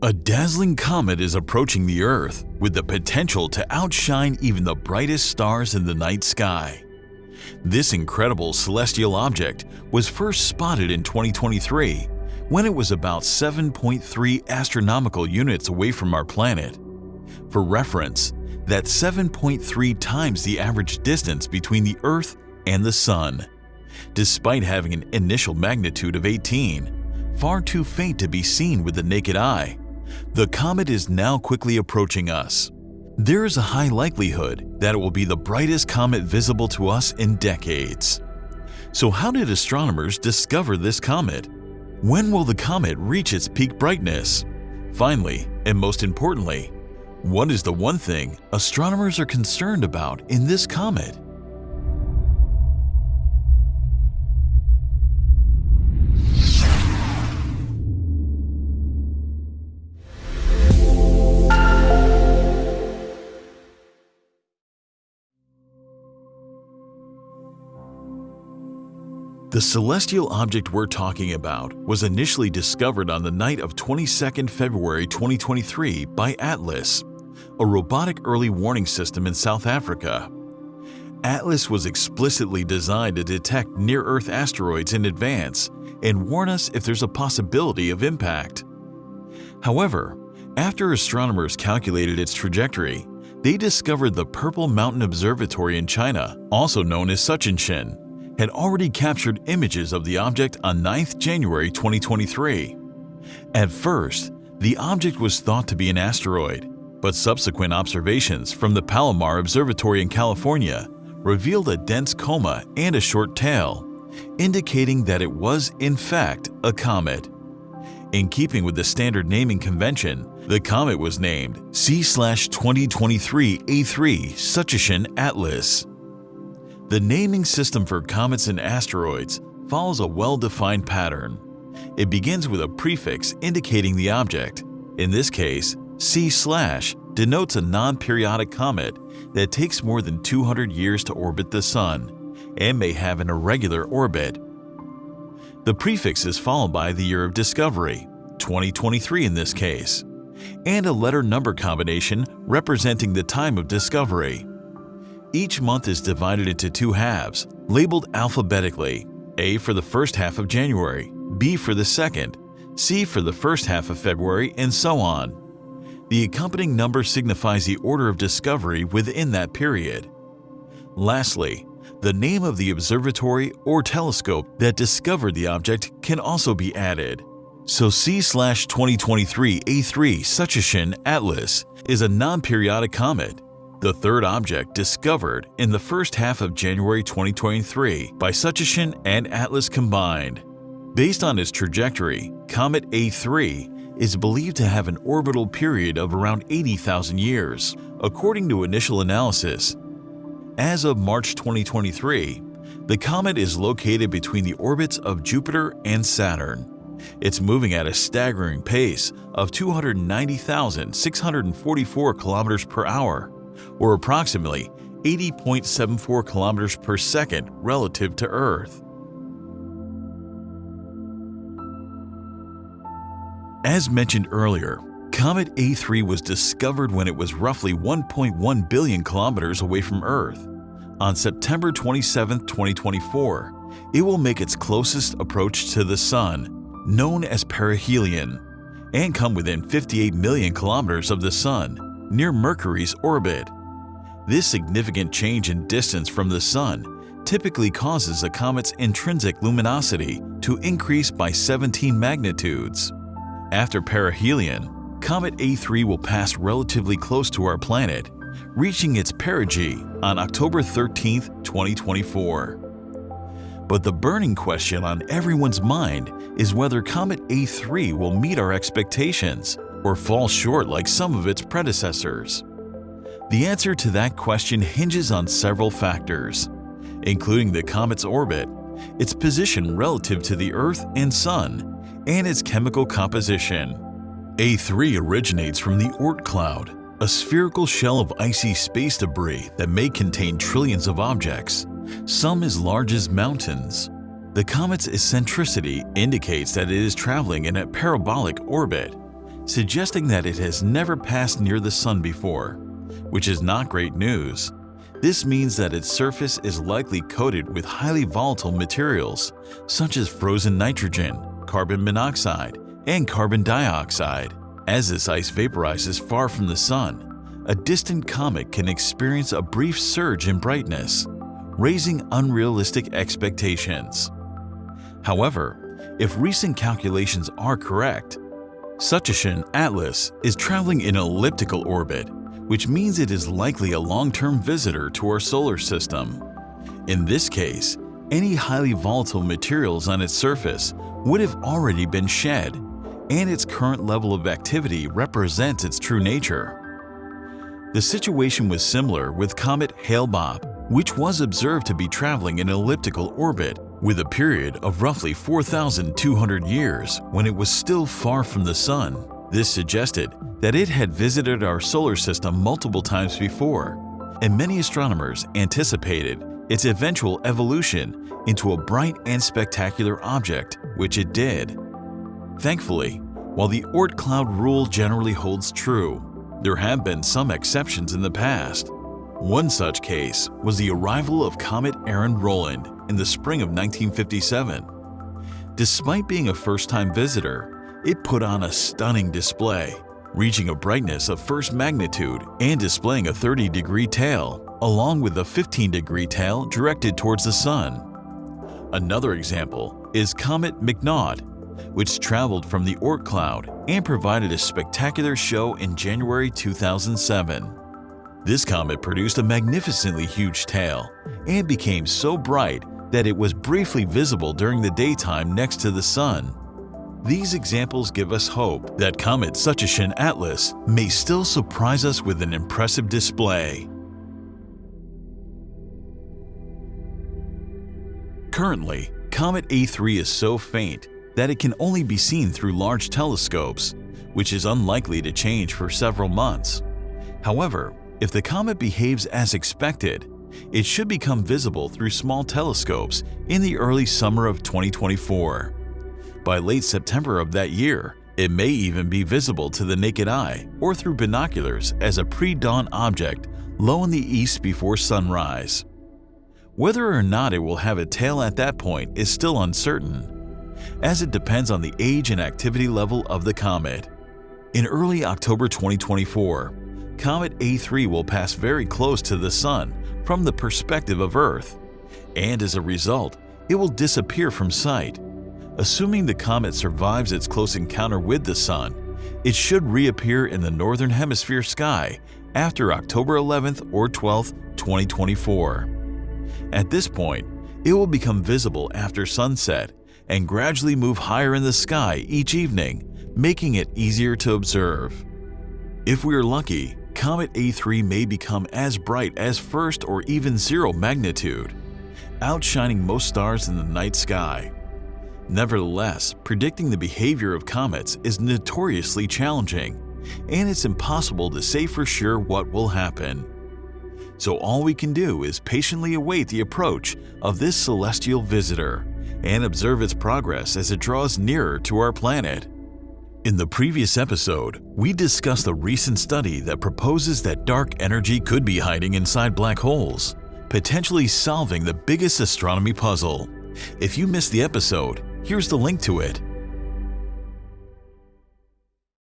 A dazzling comet is approaching the Earth with the potential to outshine even the brightest stars in the night sky. This incredible celestial object was first spotted in 2023 when it was about 7.3 astronomical units away from our planet. For reference, that's 7.3 times the average distance between the Earth and the Sun. Despite having an initial magnitude of 18, far too faint to be seen with the naked eye, the comet is now quickly approaching us. There is a high likelihood that it will be the brightest comet visible to us in decades. So how did astronomers discover this comet? When will the comet reach its peak brightness? Finally, and most importantly, what is the one thing astronomers are concerned about in this comet? The celestial object we're talking about was initially discovered on the night of 22 February 2023 by ATLAS, a robotic early warning system in South Africa. ATLAS was explicitly designed to detect near-Earth asteroids in advance and warn us if there's a possibility of impact. However, after astronomers calculated its trajectory, they discovered the Purple Mountain Observatory in China, also known as Tsuchinshan, had already captured images of the object on 9th January 2023. At first, the object was thought to be an asteroid, but subsequent observations from the Palomar Observatory in California revealed a dense coma and a short tail, indicating that it was in fact a comet. In keeping with the standard naming convention, the comet was named C-2023-A3 Tsuchinshan Atlas. The naming system for comets and asteroids follows a well-defined pattern. It begins with a prefix indicating the object. In this case, C slash denotes a non-periodic comet that takes more than 200 years to orbit the Sun and may have an irregular orbit. The prefix is followed by the year of discovery, 2023 in this case, and a letter number combination representing the time of discovery. Each month is divided into two halves, labeled alphabetically, A for the first half of January, B for the second, C for the first half of February, and so on. The accompanying number signifies the order of discovery within that period. Lastly, the name of the observatory or telescope that discovered the object can also be added. So C-2023 A3 Tsuchinshan Atlas is a non-periodic comet the third object discovered in the first half of January 2023 by Tsuchinshan and Atlas combined. Based on its trajectory, Comet A3 is believed to have an orbital period of around 80,000 years, according to initial analysis. As of March 2023, the comet is located between the orbits of Jupiter and Saturn. It's moving at a staggering pace of 290,644 kilometers per hour or approximately 80.74 kilometers per second relative to Earth. As mentioned earlier, Comet A3 was discovered when it was roughly 1.1 billion kilometers away from Earth. On September 27, 2024, it will make its closest approach to the Sun, known as perihelion, and come within 58 million kilometers of the Sun, near Mercury's orbit. This significant change in distance from the Sun typically causes a comet's intrinsic luminosity to increase by 17 magnitudes. After perihelion, Comet A3 will pass relatively close to our planet, reaching its perigee on October 13, 2024. But the burning question on everyone's mind is whether Comet A3 will meet our expectations or fall short like some of its predecessors? The answer to that question hinges on several factors, including the comet's orbit, its position relative to the Earth and Sun, and its chemical composition. A3 originates from the Oort cloud, a spherical shell of icy space debris that may contain trillions of objects, some as large as mountains. The comet's eccentricity indicates that it is traveling in a parabolic orbit, suggesting that it has never passed near the Sun before, which is not great news. This means that its surface is likely coated with highly volatile materials, such as frozen nitrogen, carbon monoxide, and carbon dioxide. As this ice vaporizes far from the Sun, a distant comet can experience a brief surge in brightness, raising unrealistic expectations. However, if recent calculations are correct, Tsuchinshan Atlas is traveling in elliptical orbit, which means it is likely a long-term visitor to our solar system. In this case, any highly volatile materials on its surface would have already been shed, and its current level of activity represents its true nature. The situation was similar with comet Hale-Bopp, which was observed to be traveling in elliptical orbit with a period of roughly 4,200 years when it was still far from the Sun. This suggested that it had visited our solar system multiple times before, and many astronomers anticipated its eventual evolution into a bright and spectacular object, which it did. Thankfully, while the Oort cloud rule generally holds true, there have been some exceptions in the past. One such case was the arrival of comet Arend-Roland in the spring of 1957. Despite being a first-time visitor, it put on a stunning display, reaching a brightness of first magnitude and displaying a 30-degree tail, along with a 15-degree tail directed towards the Sun. Another example is Comet McNaught, which traveled from the Oort cloud and provided a spectacular show in January 2007. This comet produced a magnificently huge tail and became so bright that it was briefly visible during the daytime next to the Sun. These examples give us hope that Comet Tsuchinshan Atlas may still surprise us with an impressive display. Currently, Comet A3 is so faint that it can only be seen through large telescopes, which is unlikely to change for several months. However, if the comet behaves as expected, it should become visible through small telescopes in the early summer of 2024. By late September of that year, it may even be visible to the naked eye or through binoculars as a pre-dawn object low in the east before sunrise. Whether or not it will have a tail at that point is still uncertain, as it depends on the age and activity level of the comet. In early October 2024, Comet A3 will pass very close to the Sun from the perspective of Earth, and as a result, it will disappear from sight. Assuming the comet survives its close encounter with the Sun, it should reappear in the Northern Hemisphere sky after October 11th or 12th, 2024. At this point, it will become visible after sunset and gradually move higher in the sky each evening, making it easier to observe. If we are lucky, Comet A3 may become as bright as first or even zero magnitude, outshining most stars in the night sky. Nevertheless, predicting the behavior of comets is notoriously challenging, and it's impossible to say for sure what will happen. So all we can do is patiently await the approach of this celestial visitor and observe its progress as it draws nearer to our planet. In the previous episode, we discussed a recent study that proposes that dark energy could be hiding inside black holes, potentially solving the biggest astronomy puzzle. If you missed the episode, here's the link to it.